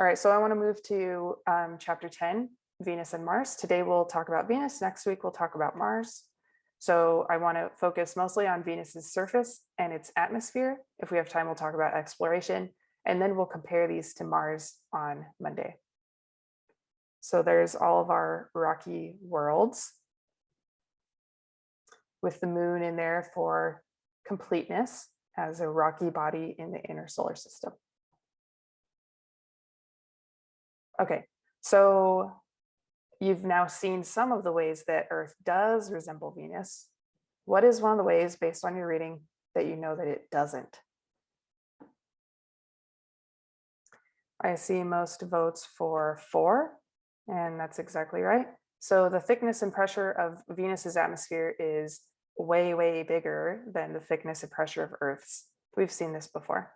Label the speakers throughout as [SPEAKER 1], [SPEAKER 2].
[SPEAKER 1] All right, so I want to move to um, chapter 10, Venus and Mars. Today we'll talk about Venus. Next week we'll talk about Mars. So I want to focus mostly on Venus's surface and its atmosphere. If we have time, we'll talk about exploration, and then we'll compare these to Mars on Monday. So there's all of our rocky worlds with the moon in there for completeness as a rocky body in the inner solar system. Okay, so you've now seen some of the ways that Earth does resemble Venus. What is one of the ways based on your reading that you know that it doesn't? I see most votes for four, and that's exactly right. So the thickness and pressure of Venus's atmosphere is way, way bigger than the thickness and pressure of Earth's. We've seen this before.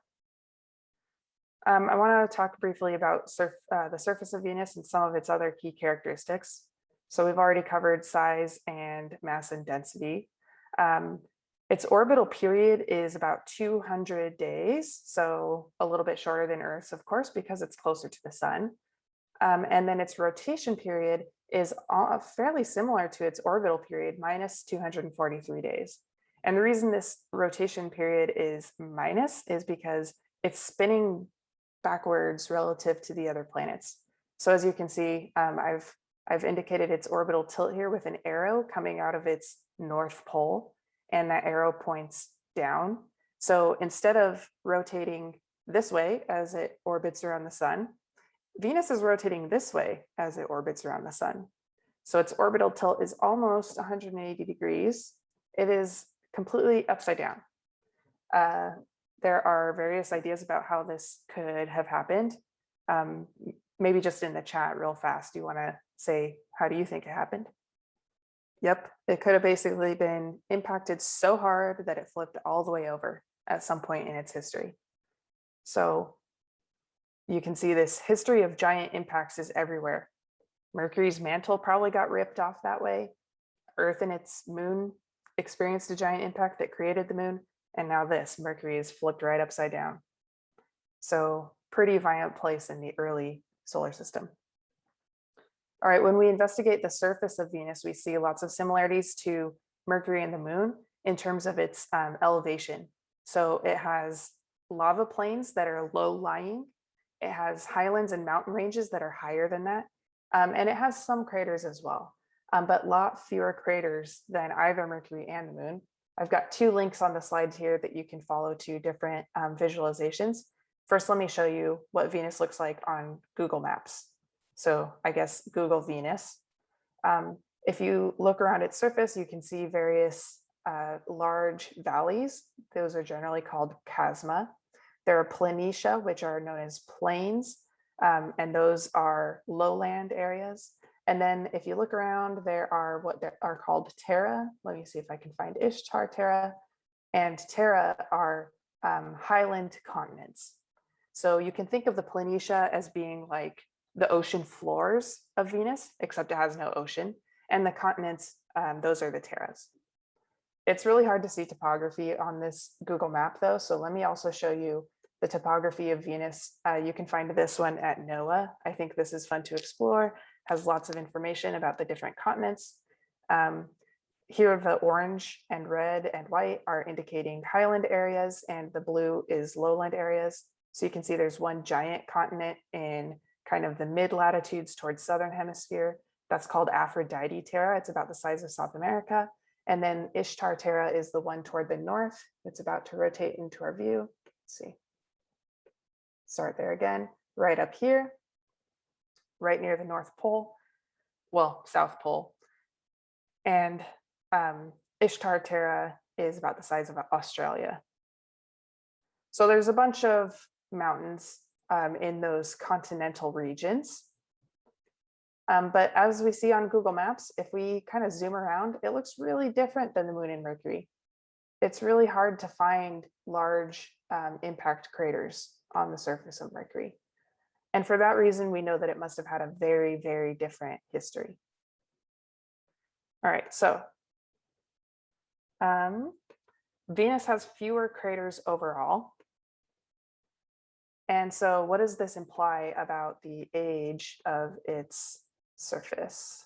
[SPEAKER 1] Um, I want to talk briefly about surf, uh, the surface of Venus and some of its other key characteristics. So we've already covered size and mass and density. Um, its orbital period is about 200 days, so a little bit shorter than Earth's, of course, because it's closer to the sun. Um, and then its rotation period is fairly similar to its orbital period, minus 243 days. And the reason this rotation period is minus is because it's spinning backwards relative to the other planets. So as you can see, um, I've, I've indicated its orbital tilt here with an arrow coming out of its north pole, and that arrow points down. So instead of rotating this way as it orbits around the sun, Venus is rotating this way as it orbits around the sun. So its orbital tilt is almost 180 degrees. It is completely upside down. Uh, there are various ideas about how this could have happened. Um, maybe just in the chat real fast, do you want to say, how do you think it happened? Yep, it could have basically been impacted so hard that it flipped all the way over at some point in its history. So you can see this history of giant impacts is everywhere. Mercury's mantle probably got ripped off that way. Earth and its moon experienced a giant impact that created the moon. And now this, Mercury is flipped right upside down. So pretty violent place in the early solar system. All right, when we investigate the surface of Venus, we see lots of similarities to Mercury and the moon in terms of its um, elevation. So it has lava plains that are low lying. It has highlands and mountain ranges that are higher than that. Um, and it has some craters as well, um, but lot fewer craters than either Mercury and the moon. I've got two links on the slides here that you can follow to different um, visualizations. First, let me show you what Venus looks like on Google Maps. So I guess Google Venus. Um, if you look around its surface, you can see various uh, large valleys. Those are generally called chasma. There are planitia, which are known as plains, um, and those are lowland areas. And then if you look around, there are what are called Terra. Let me see if I can find Ishtar Terra. And Terra are um, highland continents. So you can think of the Planitia as being like the ocean floors of Venus, except it has no ocean. And the continents, um, those are the Terras. It's really hard to see topography on this Google map though. So let me also show you the topography of Venus. Uh, you can find this one at NOAA. I think this is fun to explore has lots of information about the different continents. Um, here the orange and red and white are indicating highland areas and the blue is lowland areas. So you can see there's one giant continent in kind of the mid latitudes towards southern hemisphere. That's called Aphrodite Terra. It's about the size of South America. And then Ishtar Terra is the one toward the north. It's about to rotate into our view. Let's see. Start there again, right up here right near the North Pole, well, South Pole. And um, Ishtar Terra is about the size of Australia. So there's a bunch of mountains um, in those continental regions. Um, but as we see on Google Maps, if we kind of zoom around, it looks really different than the moon and Mercury. It's really hard to find large um, impact craters on the surface of Mercury. And for that reason, we know that it must have had a very, very different history. All right, so um, Venus has fewer craters overall. And so what does this imply about the age of its surface?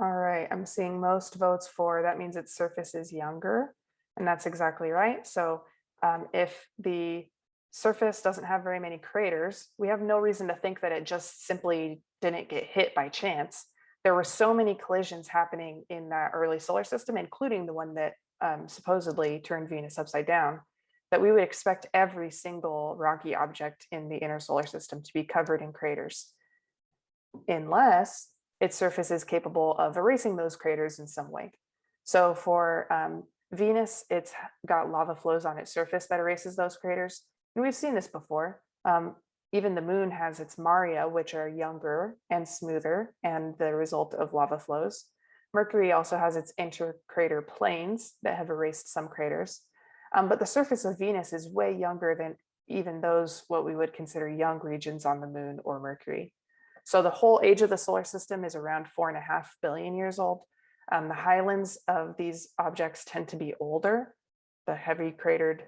[SPEAKER 1] All right, I'm seeing most votes for, that means its surface is younger. And that's exactly right. So um, if the surface doesn't have very many craters, we have no reason to think that it just simply didn't get hit by chance. There were so many collisions happening in that early solar system, including the one that um, supposedly turned Venus upside down, that we would expect every single rocky object in the inner solar system to be covered in craters, unless its surface is capable of erasing those craters in some way. So for um, Venus, it's got lava flows on its surface that erases those craters. And we've seen this before. Um, even the moon has its maria, which are younger and smoother and the result of lava flows. Mercury also has its intercrater plains that have erased some craters. Um, but the surface of Venus is way younger than even those what we would consider young regions on the moon or Mercury. So the whole age of the solar system is around four and a half billion years old. Um, the highlands of these objects tend to be older. The heavy cratered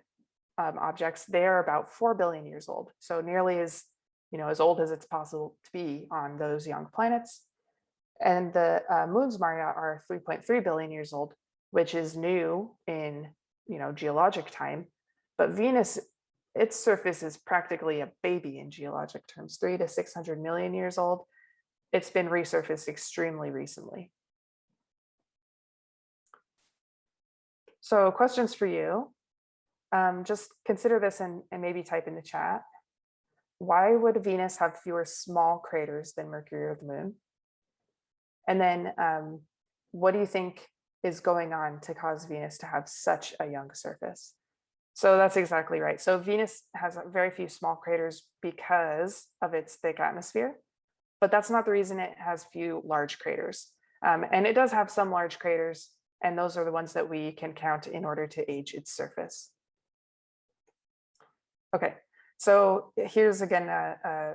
[SPEAKER 1] um, objects, they are about 4 billion years old. So nearly as, you know, as old as it's possible to be on those young planets. And the uh, moon's Maria are 3.3 billion years old, which is new in, you know, geologic time. But Venus, its surface is practically a baby in geologic terms, three to 600 million years old. It's been resurfaced extremely recently. So questions for you. Um, just consider this and, and maybe type in the chat. Why would Venus have fewer small craters than Mercury or the moon? And then um, what do you think is going on to cause Venus to have such a young surface? So that's exactly right. So Venus has very few small craters because of its thick atmosphere, but that's not the reason it has few large craters. Um, and it does have some large craters, and those are the ones that we can count in order to age its surface. Okay, so here's again a, a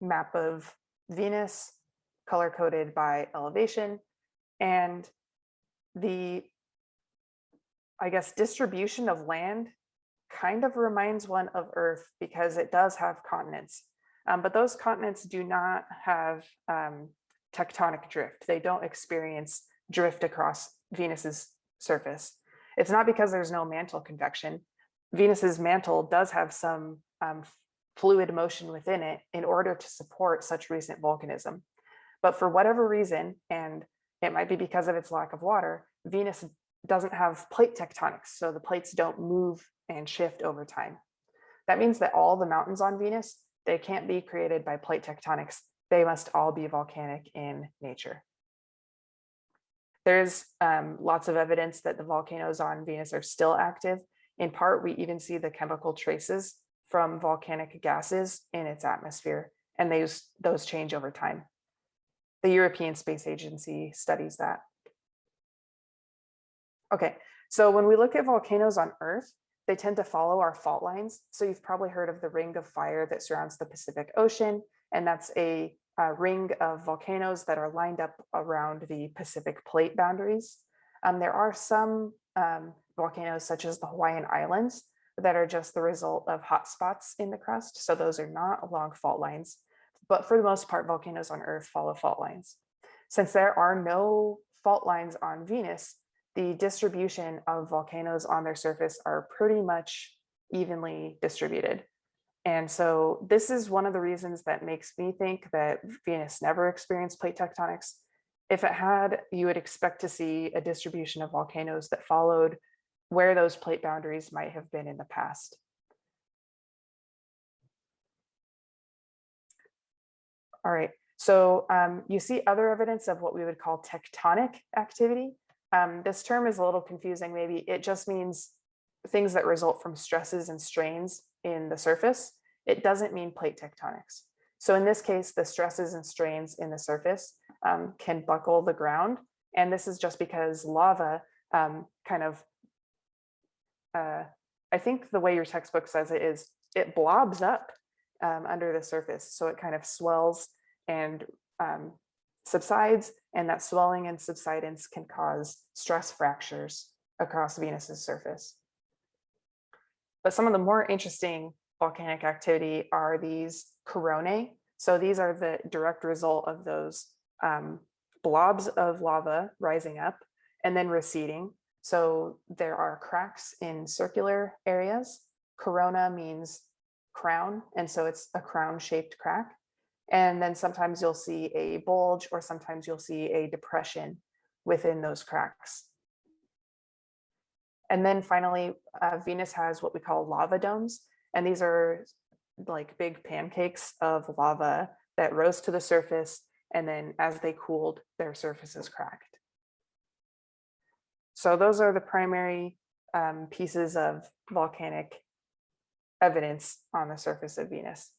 [SPEAKER 1] map of Venus color coded by elevation and the, I guess, distribution of land kind of reminds one of Earth because it does have continents, um, but those continents do not have um, tectonic drift. They don't experience drift across Venus's surface. It's not because there's no mantle convection. Venus's mantle does have some um, fluid motion within it in order to support such recent volcanism. But for whatever reason, and it might be because of its lack of water, Venus doesn't have plate tectonics. So the plates don't move and shift over time. That means that all the mountains on Venus, they can't be created by plate tectonics. They must all be volcanic in nature. There's um, lots of evidence that the volcanoes on Venus are still active. In part, we even see the chemical traces from volcanic gases in its atmosphere, and those, those change over time. The European Space Agency studies that. Okay, so when we look at volcanoes on Earth, they tend to follow our fault lines. So you've probably heard of the ring of fire that surrounds the Pacific Ocean, and that's a, a ring of volcanoes that are lined up around the Pacific plate boundaries. Um, there are some um, volcanoes such as the Hawaiian Islands that are just the result of hotspots in the crust. So those are not along fault lines, but for the most part, volcanoes on Earth follow fault lines. Since there are no fault lines on Venus, the distribution of volcanoes on their surface are pretty much evenly distributed. And so this is one of the reasons that makes me think that Venus never experienced plate tectonics. If it had, you would expect to see a distribution of volcanoes that followed where those plate boundaries might have been in the past. All right, so um, you see other evidence of what we would call tectonic activity. Um, this term is a little confusing, maybe it just means things that result from stresses and strains in the surface. It doesn't mean plate tectonics. So in this case, the stresses and strains in the surface um, can buckle the ground. And this is just because lava um, kind of, uh, I think the way your textbook says it is it blobs up um, under the surface. So it kind of swells and um, subsides and that swelling and subsidence can cause stress fractures across Venus's surface. But some of the more interesting volcanic activity are these coronae. So these are the direct result of those um, blobs of lava rising up and then receding. So there are cracks in circular areas. Corona means crown, and so it's a crown shaped crack. And then sometimes you'll see a bulge or sometimes you'll see a depression within those cracks. And then finally, uh, Venus has what we call lava domes. And these are like big pancakes of lava that rose to the surface. And then as they cooled, their surfaces cracked. So those are the primary um, pieces of volcanic evidence on the surface of Venus.